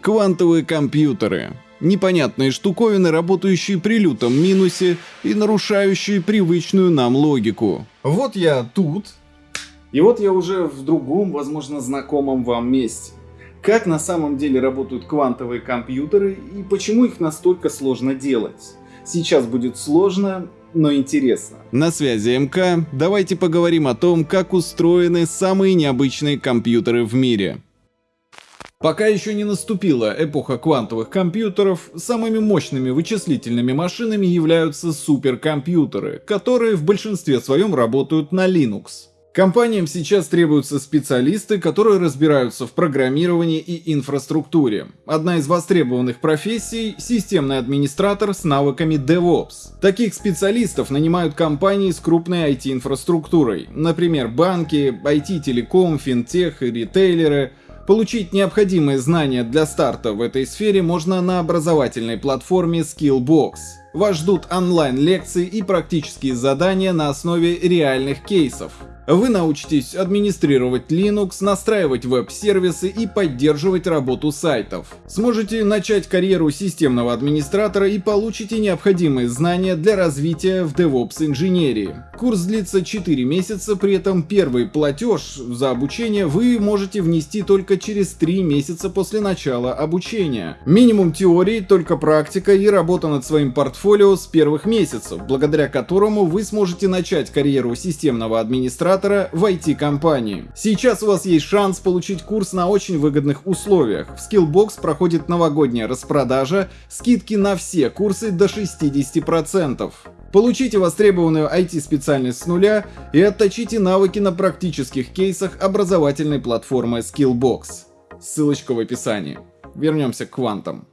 Квантовые компьютеры. Непонятные штуковины, работающие при лютом минусе и нарушающие привычную нам логику. Вот я тут. И вот я уже в другом, возможно, знакомом вам месте. Как на самом деле работают квантовые компьютеры и почему их настолько сложно делать? Сейчас будет сложно, но интересно. На связи МК, давайте поговорим о том, как устроены самые необычные компьютеры в мире. Пока еще не наступила эпоха квантовых компьютеров, самыми мощными вычислительными машинами являются суперкомпьютеры, которые в большинстве своем работают на Linux. Компаниям сейчас требуются специалисты, которые разбираются в программировании и инфраструктуре. Одна из востребованных профессий – системный администратор с навыками DevOps. Таких специалистов нанимают компании с крупной IT-инфраструктурой, например, банки, IT-телеком, финтех и ритейлеры. Получить необходимые знания для старта в этой сфере можно на образовательной платформе Skillbox. Вас ждут онлайн-лекции и практические задания на основе реальных кейсов. Вы научитесь администрировать Linux, настраивать веб-сервисы и поддерживать работу сайтов. Сможете начать карьеру системного администратора и получите необходимые знания для развития в DevOps инженерии. Курс длится 4 месяца, при этом первый платеж за обучение вы можете внести только через 3 месяца после начала обучения. Минимум теории, только практика и работа над своим портфолио с первых месяцев, благодаря которому вы сможете начать карьеру системного администратора в IT-компании. Сейчас у вас есть шанс получить курс на очень выгодных условиях. В Skillbox проходит новогодняя распродажа, скидки на все курсы до 60%. Получите востребованную IT-специальность с нуля и отточите навыки на практических кейсах образовательной платформы Skillbox. Ссылочка в описании. Вернемся к квантам.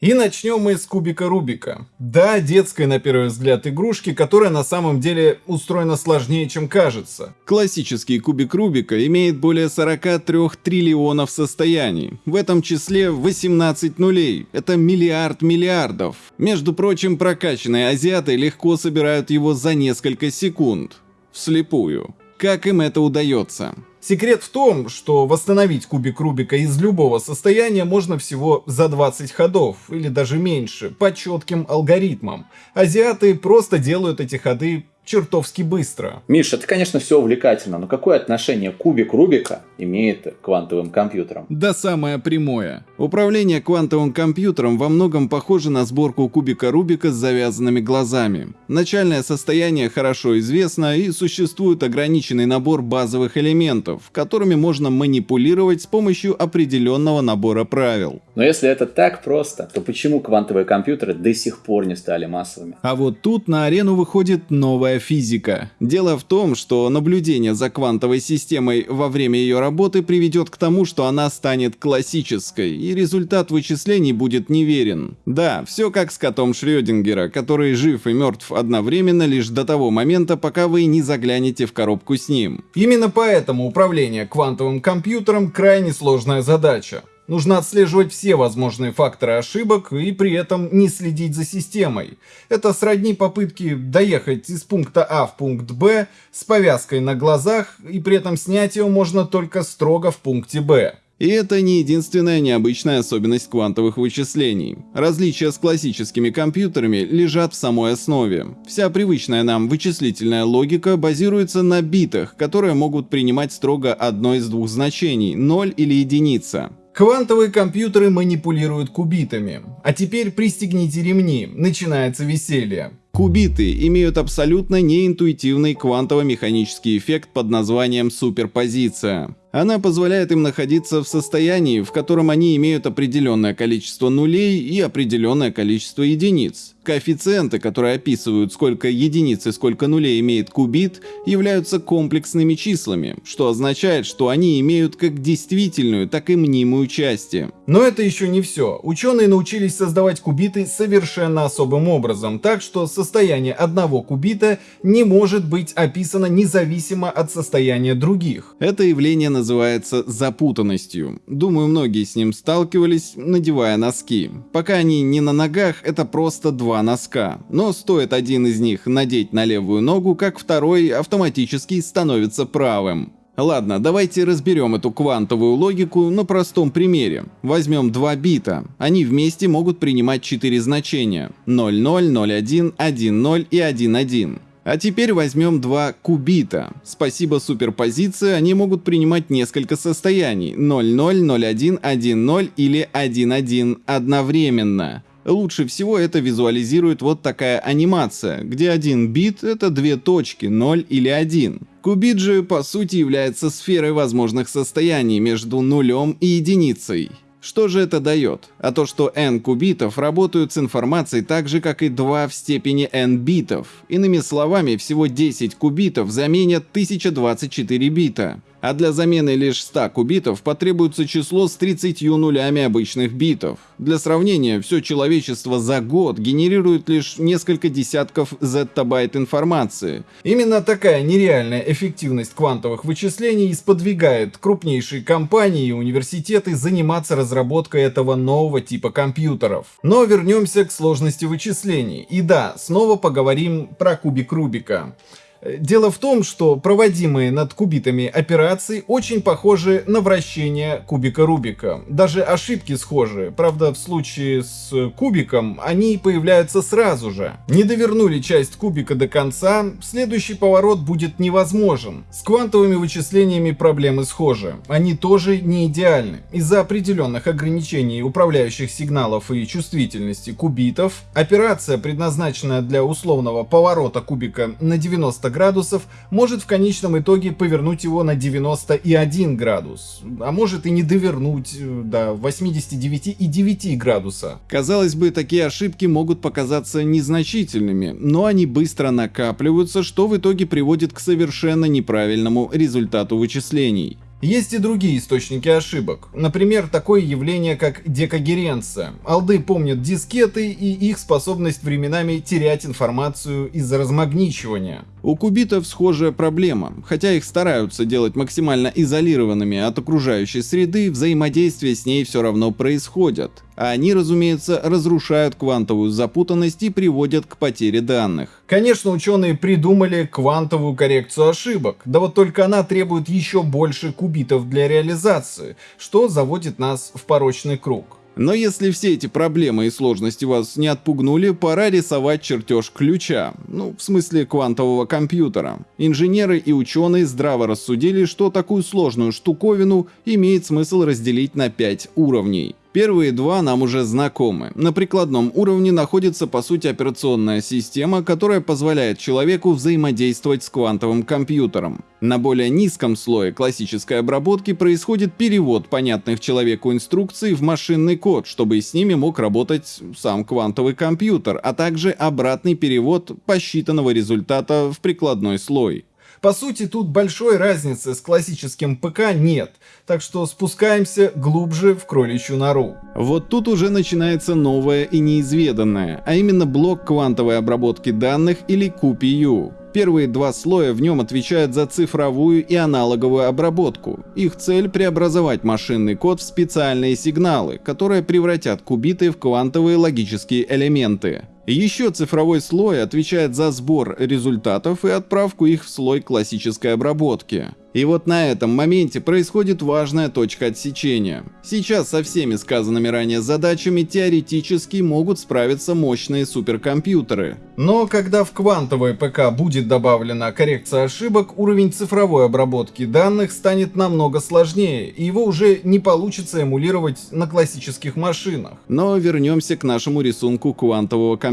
И начнем мы с кубика Рубика. Да, детская на первый взгляд игрушки, которая на самом деле устроена сложнее, чем кажется. Классический кубик Рубика имеет более 43 триллионов состояний. В этом числе 18 нулей. Это миллиард миллиардов. Между прочим, прокачанные азиаты легко собирают его за несколько секунд. Вслепую. Как им это удается? Секрет в том, что восстановить кубик Рубика из любого состояния можно всего за 20 ходов, или даже меньше, по четким алгоритмам. Азиаты просто делают эти ходы чертовски быстро. Миша, это, конечно, все увлекательно, но какое отношение кубик Рубика имеет к квантовым компьютерам? Да самое прямое. Управление квантовым компьютером во многом похоже на сборку кубика Рубика с завязанными глазами. Начальное состояние хорошо известно и существует ограниченный набор базовых элементов, которыми можно манипулировать с помощью определенного набора правил. Но если это так просто, то почему квантовые компьютеры до сих пор не стали массовыми? А вот тут на арену выходит новая физика. Дело в том, что наблюдение за квантовой системой во время ее работы приведет к тому, что она станет классической, и результат вычислений будет неверен. Да, все как с котом Шрёдингера, который жив и мертв одновременно лишь до того момента, пока вы не заглянете в коробку с ним. Именно поэтому управление квантовым компьютером крайне сложная задача. Нужно отслеживать все возможные факторы ошибок и при этом не следить за системой. Это сродни попытки доехать из пункта А в пункт Б с повязкой на глазах, и при этом снять ее можно только строго в пункте Б. И это не единственная необычная особенность квантовых вычислений. Различия с классическими компьютерами лежат в самой основе. Вся привычная нам вычислительная логика базируется на битах, которые могут принимать строго одно из двух значений – 0 или единица. Квантовые компьютеры манипулируют кубитами. А теперь пристегните ремни, начинается веселье. Кубиты имеют абсолютно неинтуитивный квантово-механический эффект под названием суперпозиция. Она позволяет им находиться в состоянии, в котором они имеют определенное количество нулей и определенное количество единиц. Коэффициенты, которые описывают, сколько единиц и сколько нулей имеет кубит, являются комплексными числами, что означает, что они имеют как действительную, так и мнимую части. Но это еще не все. Ученые научились создавать кубиты совершенно особым образом, так что состояние одного кубита не может быть описано независимо от состояния других. Это явление называется запутанностью. Думаю, многие с ним сталкивались, надевая носки. Пока они не на ногах, это просто два носка. Но стоит один из них надеть на левую ногу, как второй автоматически становится правым. Ладно, давайте разберем эту квантовую логику на простом примере. Возьмем два бита. Они вместе могут принимать четыре значения. 00, 01, 10 и 11. А теперь возьмем два кубита. Спасибо суперпозиции, они могут принимать несколько состояний 00, 01, 10 или 11 одновременно. Лучше всего это визуализирует вот такая анимация, где один бит это две точки, 0 или 1. Кубит же по сути является сферой возможных состояний между нулем и единицей. Что же это дает? А то, что n кубитов работают с информацией так же, как и 2 в степени n битов. Иными словами, всего 10 кубитов заменят 1024 бита а для замены лишь 100 кубитов потребуется число с 30 нулями обычных битов. Для сравнения, все человечество за год генерирует лишь несколько десятков зеттабайт информации. Именно такая нереальная эффективность квантовых вычислений сподвигает крупнейшие компании и университеты заниматься разработкой этого нового типа компьютеров. Но вернемся к сложности вычислений. И да, снова поговорим про кубик Рубика. Дело в том, что проводимые над кубитами операции очень похожи на вращение кубика Рубика. Даже ошибки схожи, правда в случае с кубиком они появляются сразу же. Не довернули часть кубика до конца, следующий поворот будет невозможен. С квантовыми вычислениями проблемы схожи, они тоже не идеальны. Из-за определенных ограничений управляющих сигналов и чувствительности кубитов, операция, предназначенная для условного поворота кубика на 90 градусов может в конечном итоге повернуть его на 91 градус, а может и не довернуть э, до 89,9 градуса. Казалось бы, такие ошибки могут показаться незначительными, но они быстро накапливаются, что в итоге приводит к совершенно неправильному результату вычислений. Есть и другие источники ошибок. Например, такое явление, как декогеренция. Алды помнят дискеты и их способность временами терять информацию из-за размагничивания. У кубитов схожая проблема. Хотя их стараются делать максимально изолированными от окружающей среды, взаимодействие с ней все равно происходит. А они, разумеется, разрушают квантовую запутанность и приводят к потере данных. Конечно, ученые придумали квантовую коррекцию ошибок, да вот только она требует еще больше кубитов для реализации, что заводит нас в порочный круг. Но если все эти проблемы и сложности вас не отпугнули, пора рисовать чертеж ключа, ну, в смысле квантового компьютера. Инженеры и ученые здраво рассудили, что такую сложную штуковину имеет смысл разделить на 5 уровней. Первые два нам уже знакомы. На прикладном уровне находится по сути операционная система, которая позволяет человеку взаимодействовать с квантовым компьютером. На более низком слое классической обработки происходит перевод понятных человеку инструкций в машинный код, чтобы с ними мог работать сам квантовый компьютер, а также обратный перевод посчитанного результата в прикладной слой. По сути, тут большой разницы с классическим ПК нет, так что спускаемся глубже в кроличью нору. Вот тут уже начинается новое и неизведанное, а именно блок квантовой обработки данных или QPU. Первые два слоя в нем отвечают за цифровую и аналоговую обработку. Их цель преобразовать машинный код в специальные сигналы, которые превратят кубиты в квантовые логические элементы. Еще цифровой слой отвечает за сбор результатов и отправку их в слой классической обработки. И вот на этом моменте происходит важная точка отсечения. Сейчас со всеми сказанными ранее задачами теоретически могут справиться мощные суперкомпьютеры. Но когда в квантовое ПК будет добавлена коррекция ошибок, уровень цифровой обработки данных станет намного сложнее, и его уже не получится эмулировать на классических машинах. Но вернемся к нашему рисунку квантового компьютера.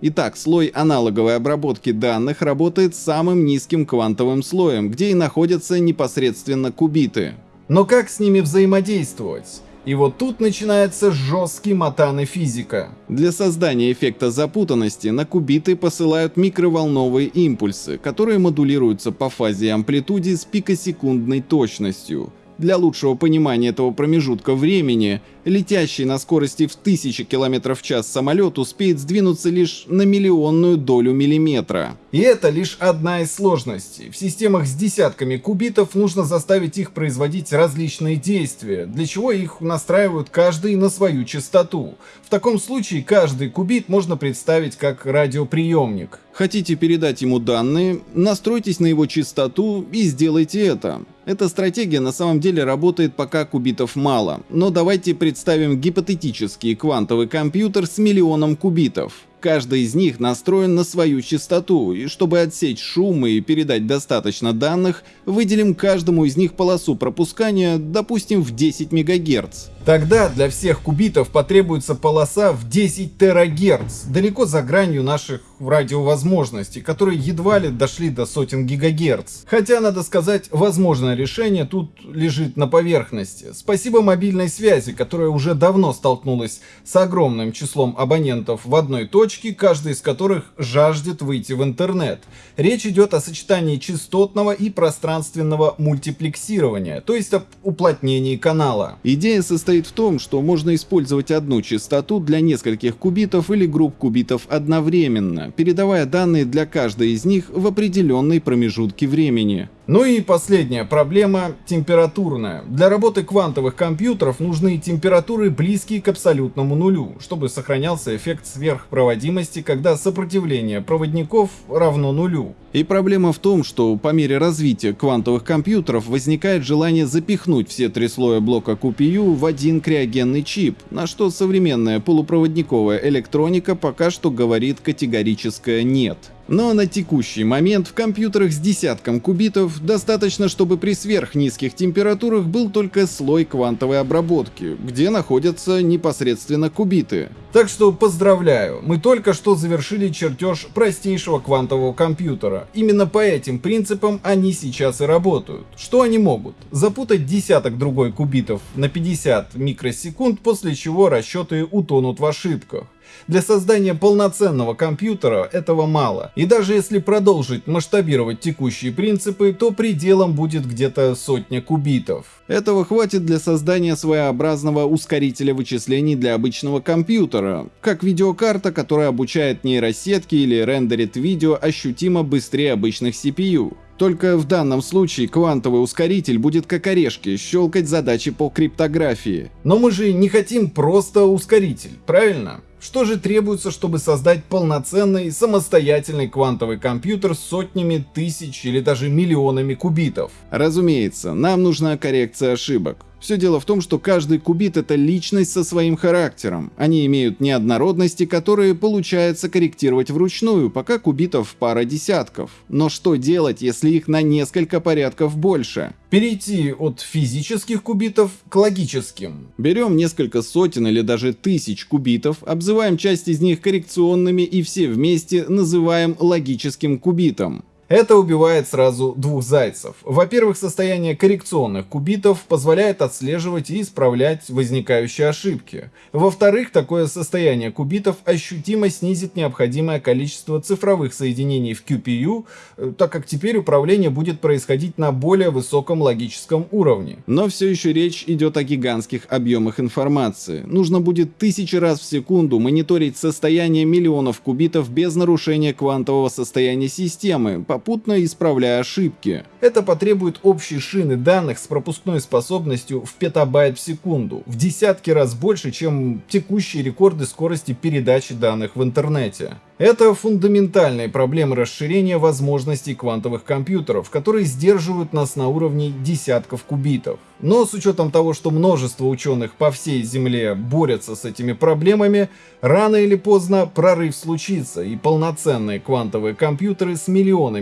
Итак, слой аналоговой обработки данных работает самым низким квантовым слоем, где и находятся непосредственно кубиты. Но как с ними взаимодействовать? И вот тут начинается жесткий матаны физика. Для создания эффекта запутанности на кубиты посылают микроволновые импульсы, которые модулируются по фазе и амплитуде с пикосекундной точностью. Для лучшего понимания этого промежутка времени Летящий на скорости в тысячи километров в час самолет успеет сдвинуться лишь на миллионную долю миллиметра. И это лишь одна из сложностей. В системах с десятками кубитов нужно заставить их производить различные действия, для чего их настраивают каждый на свою частоту. В таком случае каждый кубит можно представить как радиоприемник. Хотите передать ему данные, настройтесь на его частоту и сделайте это. Эта стратегия на самом деле работает пока кубитов мало, но давайте представим гипотетический квантовый компьютер с миллионом кубитов. Каждый из них настроен на свою частоту, и чтобы отсечь шум и передать достаточно данных, выделим каждому из них полосу пропускания, допустим, в 10 МГц. Тогда для всех кубитов потребуется полоса в 10 терагерц, далеко за гранью наших радиовозможностей, которые едва ли дошли до сотен гигагерц. Хотя, надо сказать, возможное решение тут лежит на поверхности. Спасибо мобильной связи, которая уже давно столкнулась с огромным числом абонентов в одной точке, каждый из которых жаждет выйти в интернет. Речь идет о сочетании частотного и пространственного мультиплексирования, то есть об уплотнении канала. Идея состоит в том, что можно использовать одну частоту для нескольких кубитов или групп кубитов одновременно, передавая данные для каждой из них в определенной промежутке времени. Ну и последняя проблема – температурная. Для работы квантовых компьютеров нужны температуры близкие к абсолютному нулю, чтобы сохранялся эффект сверхпроводимости, когда сопротивление проводников равно нулю. И проблема в том, что по мере развития квантовых компьютеров возникает желание запихнуть все три слоя блока QPU в один криогенный чип, на что современная полупроводниковая электроника пока что говорит категорическое «нет». Но на текущий момент в компьютерах с десятком кубитов достаточно, чтобы при сверхнизких температурах был только слой квантовой обработки, где находятся непосредственно кубиты. Так что поздравляю, мы только что завершили чертеж простейшего квантового компьютера. Именно по этим принципам они сейчас и работают. Что они могут? Запутать десяток другой кубитов на 50 микросекунд, после чего расчеты утонут в ошибках. Для создания полноценного компьютера этого мало. И даже если продолжить масштабировать текущие принципы, то пределом будет где-то сотня кубитов. Этого хватит для создания своеобразного ускорителя вычислений для обычного компьютера, как видеокарта, которая обучает нейросетки или рендерит видео ощутимо быстрее обычных CPU. Только в данном случае квантовый ускоритель будет как орешки щелкать задачи по криптографии. Но мы же не хотим просто ускоритель, правильно? Что же требуется, чтобы создать полноценный самостоятельный квантовый компьютер с сотнями тысяч или даже миллионами кубитов? Разумеется, нам нужна коррекция ошибок. Все дело в том, что каждый кубит это личность со своим характером. Они имеют неоднородности, которые получается корректировать вручную, пока кубитов пара десятков. Но что делать, если их на несколько порядков больше? Перейти от физических кубитов к логическим. Берем несколько сотен или даже тысяч кубитов, обзываем часть из них коррекционными и все вместе называем логическим кубитом. Это убивает сразу двух зайцев. Во-первых, состояние коррекционных кубитов позволяет отслеживать и исправлять возникающие ошибки. Во-вторых, такое состояние кубитов ощутимо снизит необходимое количество цифровых соединений в QPU, э, так как теперь управление будет происходить на более высоком логическом уровне. Но все еще речь идет о гигантских объемах информации. Нужно будет тысячи раз в секунду мониторить состояние миллионов кубитов без нарушения квантового состояния системы, попутно исправляя ошибки. Это потребует общей шины данных с пропускной способностью в петабайт в секунду, в десятки раз больше, чем текущие рекорды скорости передачи данных в интернете. Это фундаментальные проблемы расширения возможностей квантовых компьютеров, которые сдерживают нас на уровне десятков кубитов. Но с учетом того, что множество ученых по всей Земле борются с этими проблемами, рано или поздно прорыв случится, и полноценные квантовые компьютеры с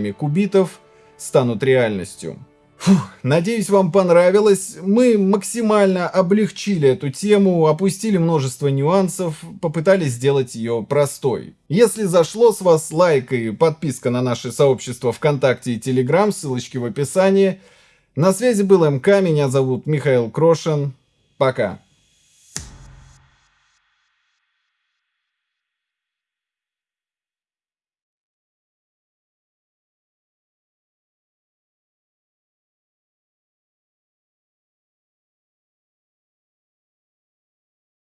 миллионами кубитов станут реальностью. Фух, надеюсь, вам понравилось. Мы максимально облегчили эту тему, опустили множество нюансов, попытались сделать ее простой. Если зашло с вас лайк и подписка на наше сообщество ВКонтакте и Телеграм, ссылочки в описании. На связи был МК, меня зовут Михаил Крошин. Пока.